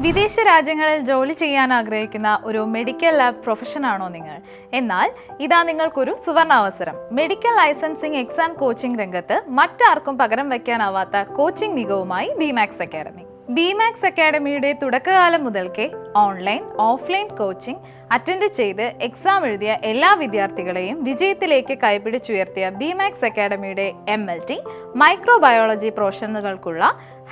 വിദേശ രാജ്യങ്ങളിൽ ജോലി ചെയ്യാൻ ആഗ്രഹിക്കുന്ന ഒരു മെഡിക്കൽ ലാബ് പ്രൊഫഷനാണോ നിങ്ങൾ? എന്നാൽ ഇതാ നിങ്ങൾക്കൊരു സുവർണാവസരം. മെഡിക്കൽ ലൈസൻസിംഗ് എക്സാം കോച്ചിംഗ് രംഗത്ത് മറ്റാർക്കും പകരം വയ്ക്കാനാവാത്ത കോച്ചിംഗ് മികവുമായി ബിമാക്സ് അക്കാഡമി ബിമാക്സ് അക്കാഡമിയുടെ തുടക്കകാലം മുതൽക്കേ ഓൺലൈൻ ഓഫ്ലൈൻ കോച്ചിംഗ് അറ്റൻഡ് ചെയ്ത് എക്സാം എഴുതിയ എല്ലാ വിദ്യാർത്ഥികളെയും വിജയത്തിലേക്ക് കൈപിടിച്ചുയർത്തിയ ബിമാക്സ് അക്കാഡമിയുടെ M L T microbiology പ്രൊഫഷണലുകൾക്കുള്ള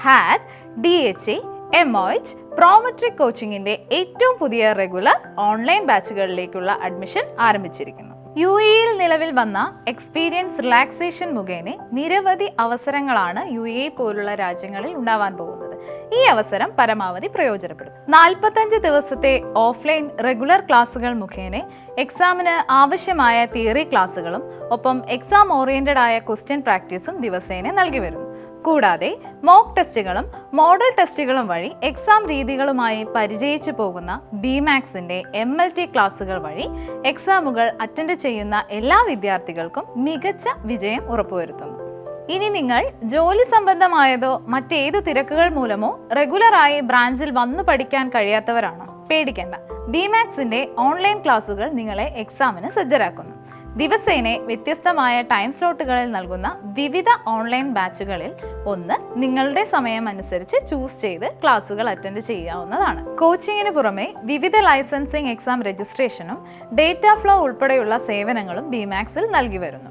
HAAD D H A M O H Prometric കോച്ചിങ്ങിന്റെ ഏറ്റവും പുതിയ റെഗുലർ ഓൺലൈൻ ബാച്ചുകളിലേക്കുള്ള അഡ്മിഷൻ ആരംഭിച്ചിരിക്കുന്നു. യു എയിൽ നിലവിൽ വന്ന എക്സ്പീരിയൻസ് റിലാക്സേഷൻ മുഖേന നിരവധി അവസരങ്ങളാണ് യു എ പോലുള്ള രാജ്യങ്ങളിൽ ഉണ്ടാവാൻ പോകുന്നത്. ഈ അവസരം പരമാവധി പ്രയോജനപ്പെടും. നാൽപ്പത്തഞ്ച് ദിവസത്തെ ഓഫ്ലൈൻ റെഗുലർ ക്ലാസ്സുകൾ മുഖേന എക്സാമിന് ആവശ്യമായ തിയറി ക്ലാസ്സുകളും ഒപ്പം എക്സാം ഓറിയന്റഡ് ആയ ക്വസ്റ്റ്യൻ പ്രാക്ടീസും ദിവസേന നൽകി വരുന്നു. കൂടാതെ മോക്ക് ടെസ്റ്റുകളും മോഡൽ ടെസ്റ്റുകളും വഴി എക്സാം രീതികളുമായി പരിചയിച്ചു പോകുന്ന ബിമാക്സിന്റെ എം എൽ ടി ക്ലാസുകൾ വഴി എക്സാമുകൾ അറ്റൻഡ് ചെയ്യുന്ന എല്ലാ വിദ്യാർത്ഥികൾക്കും മികച്ച വിജയം ഉറപ്പുവരുത്തുന്നു. ഇനി നിങ്ങൾ ജോലി സംബന്ധമായതോ മറ്റേതു തിരക്കുകൾ മൂലമോ റെഗുലറായി ബ്രാഞ്ചിൽ വന്നു പഠിക്കാൻ കഴിയാത്തവരാണോ? പേടിക്കേണ്ട. ബിമാക്സിന്റെ ഓൺലൈൻ ക്ലാസുകൾ നിങ്ങളെ എക്സാമിന് സജ്ജരാക്കുന്നു. ദിവസേന വ്യത്യസ്തമായ ടൈം സ്ലോട്ടുകളിൽ നൽകുന്ന വിവിധ ഓൺലൈൻ ബാച്ചുകളിൽ ഒന്ന് നിങ്ങളുടെ സമയം അനുസരിച്ച് ചൂസ് ചെയ്ത് ക്ലാസുകൾ അറ്റൻഡ് ചെയ്യാവുന്നതാണ്. കോച്ചിങ്ങിന് പുറമെ വിവിധ ലൈസൻസിംഗ് എക്സാം രജിസ്ട്രേഷനും ഡേറ്റ ഫ്ലോ ഉൾപ്പെടെയുള്ള സേവനങ്ങളും ബിമാക്സിൽ നൽകി വരുന്നു.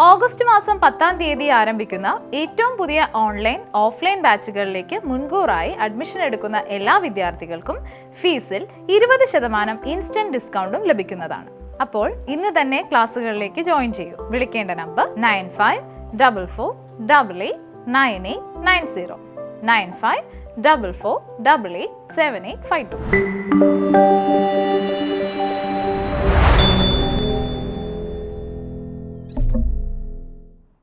ഓഗസ്റ്റ് മാസം പത്താം തീയതി ആരംഭിക്കുന്ന ഏറ്റവും പുതിയ ഓൺലൈൻ ഓഫ്ലൈൻ ബാച്ചുകളിലേക്ക് മുൻകൂറായി അഡ്മിഷൻ എടുക്കുന്ന എല്ലാ വിദ്യാർത്ഥികൾക്കും ഫീസിൽ ഇരുപത് ശതമാനം ഇൻസ്റ്റന്റ് ഡിസ്കൗണ്ടും ലഭിക്കുന്നതാണ്. അപ്പോൾ ഇന്ന് തന്നെ ക്ലാസ്സുകളിലേക്ക് ജോയിൻ ചെയ്യൂ. വിളിക്കേണ്ട number nine five double four double eight nine eight nine zero nine five double four double eight seven eight five two